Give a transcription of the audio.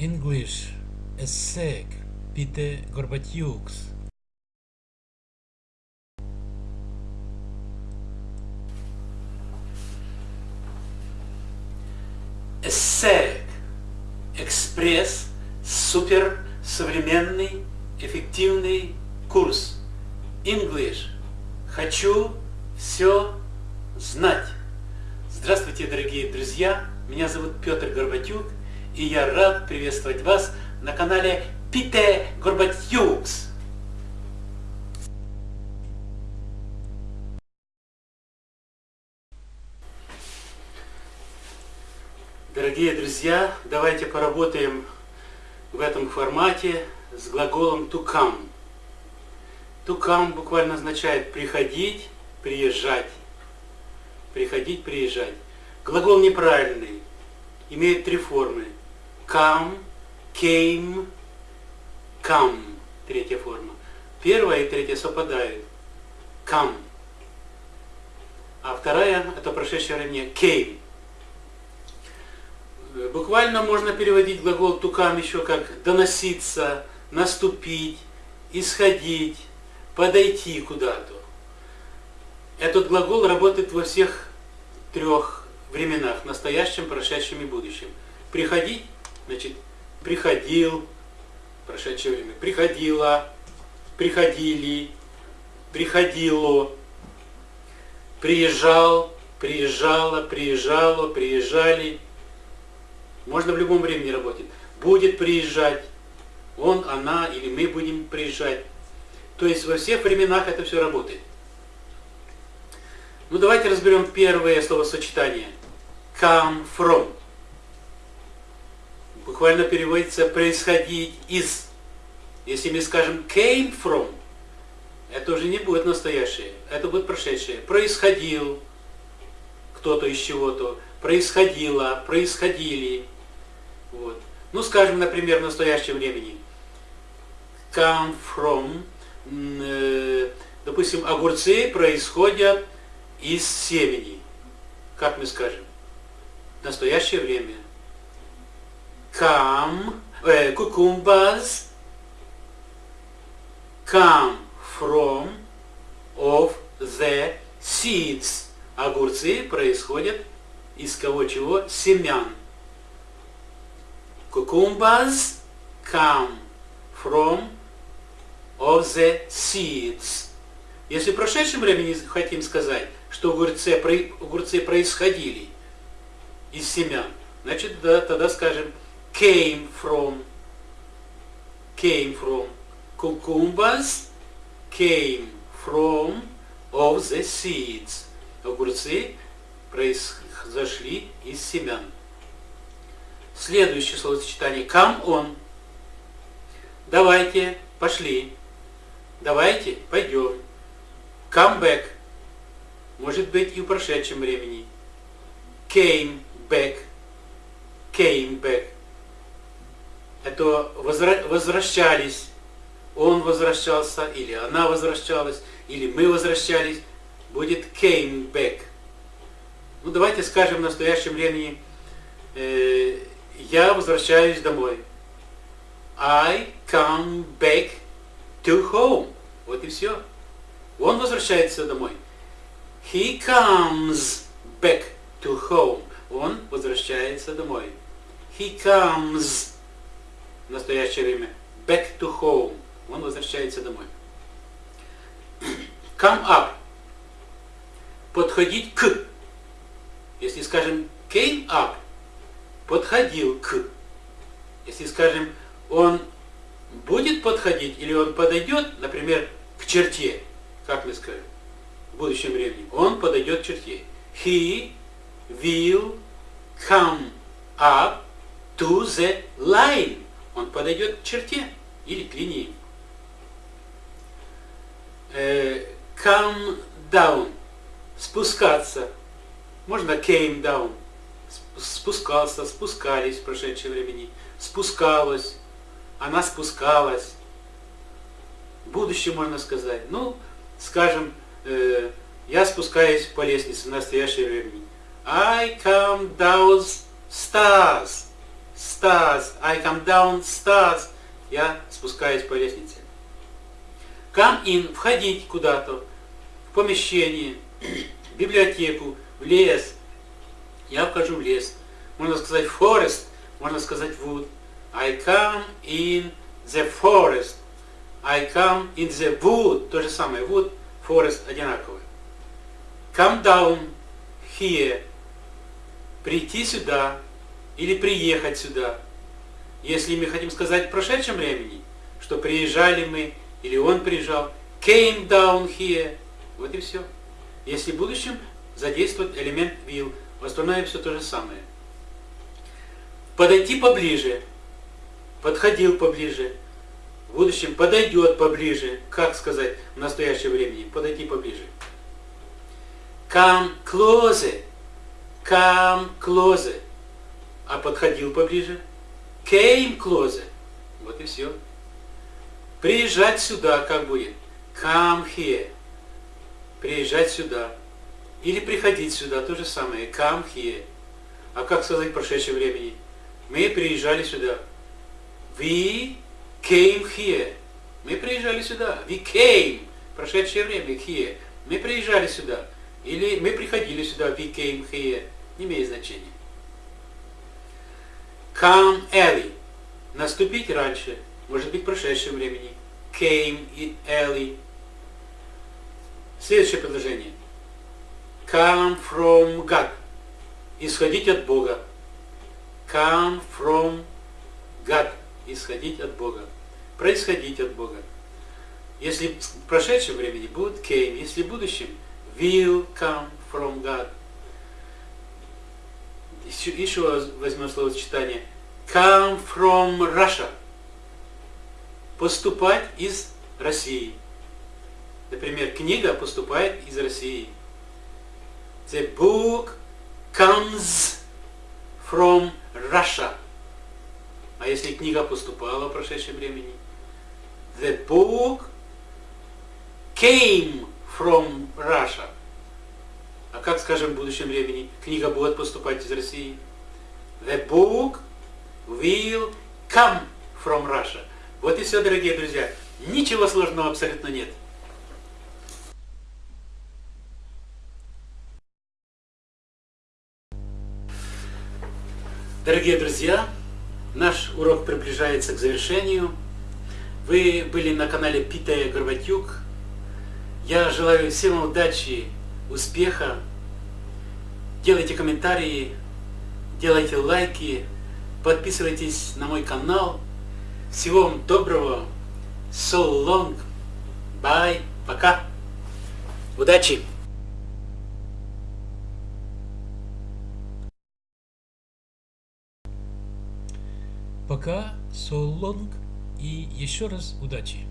English Essek Pite Gorbatyuks Эссерик. Экспресс, супер, современный, эффективный курс. English. Хочу все знать. Здравствуйте, дорогие друзья. Меня зовут Петр Горбатюк, и я рад приветствовать вас на канале Пите Горбатюкс. Дорогие друзья, давайте поработаем в этом формате с глаголом. To come буквально означает приходить, приезжать. Приходить, приезжать. Глагол неправильный, имеет три формы. Come, came, come. Третья форма. Первая и третья совпадают. Come. А вторая, это прошедшее время, came. Буквально можно переводить глагол тукам еще как доноситься, наступить, исходить, подойти куда-то. Этот глагол работает во всех трех временах, настоящем, прошедшем и будущем. Приходить, значит, приходил, прошедшее время, приходила, приходили, приходило, приезжал, приезжала, приезжало, приезжали, можно в любом времени работать. Будет приезжать. Он, она или мы будем приезжать. То есть во всех временах это все работает. Ну давайте разберем первое словосочетание. Come from. Буквально переводится происходить из. Если мы скажем came from, это уже не будет настоящее, это будет прошедшее. Происходил кто-то из чего-то, происходило, происходили. Вот. Ну, скажем, например, в настоящем времени. Come from, э, допустим, огурцы происходят из семени. Как мы скажем? В настоящее время. Come, э, cucumbers come from of the seeds. Огурцы происходят из кого чего? Семян. Cucumbers come from of the seeds. Если в прошедшем времени хотим сказать, что огурцы, огурцы происходили из семян, значит, да, тогда скажем came from, came from. Cucumbers came from of the seeds. Огурцы произошли из семян. Следующее словосочетание. Come on. Давайте, пошли. Давайте, пойдем. Come back. Может быть и в прошедшем времени. Came back. Came back. Это возвращались. Он возвращался, или она возвращалась, или мы возвращались. Будет came back. Ну давайте скажем в настоящем времени э, я возвращаюсь домой. I come back to home. Вот и все. Он возвращается домой. He comes back to home. Он возвращается домой. He comes в настоящее время back to home. Он возвращается домой. Come up. Подходить к. Если скажем came up, подходил к. Если скажем, он будет подходить или он подойдет, например, к черте, как мы скажем, в будущем времени, он подойдет к черте. He will come up to the line. Он подойдет к черте или к линии. Э, come down. Спускаться. Можно came down спускался, спускались в прошедшем времени, спускалась, она спускалась. В будущем можно сказать. Ну, скажем, э, я спускаюсь по лестнице в настоящее времени. I come down stairs. Stairs. I come down stairs. Я спускаюсь по лестнице. Come in, входить куда-то, в помещение, в библиотеку, в лес. Я вхожу в лес. Можно сказать forest, можно сказать wood. I come in the forest. I come in the wood. То же самое. Wood, forest одинаковые. Come down here. Прийти сюда или приехать сюда. Если мы хотим сказать в прошедшем времени, что приезжали мы или он приезжал, came down here. Вот и все. Если в будущем задействовать элемент will, в все то же самое. Подойти поближе. Подходил поближе. В будущем подойдет поближе. Как сказать в настоящем времени? Подойти поближе. Come closer. Come closer. А подходил поближе. Came closer. Вот и все. Приезжать сюда как будет? Come here. Приезжать сюда. Или приходить сюда, то же самое. Come here. А как сказать в прошедшем времени? Мы приезжали сюда. We came here. Мы приезжали сюда. We came. Прошедшее время here. Мы приезжали сюда. Или мы приходили сюда. We came here. Не имеет значения. Come early. Наступить раньше. Может быть в прошедшем времени. Came early. Следующее предложение. Come from God. Исходить от Бога. Come from God. Исходить от Бога. Происходить от Бога. Если в прошедшем времени будет came, если в будущем will come from God. Еще, еще возьмем словосочетание. Come from Russia. Поступать из России. Например, книга поступает из России. The book comes from Russia. А если книга поступала в прошедшем времени? The book came from Russia. А как скажем в будущем времени? Книга будет поступать из России. The book will come from Russia. Вот и все, дорогие друзья. Ничего сложного абсолютно нет. Дорогие друзья, наш урок приближается к завершению. Вы были на канале Питая Горбатюк. Я желаю всем удачи, успеха. Делайте комментарии, делайте лайки, подписывайтесь на мой канал. Всего вам доброго. So long. Bye. Пока. Удачи. Пока, so long и еще раз удачи.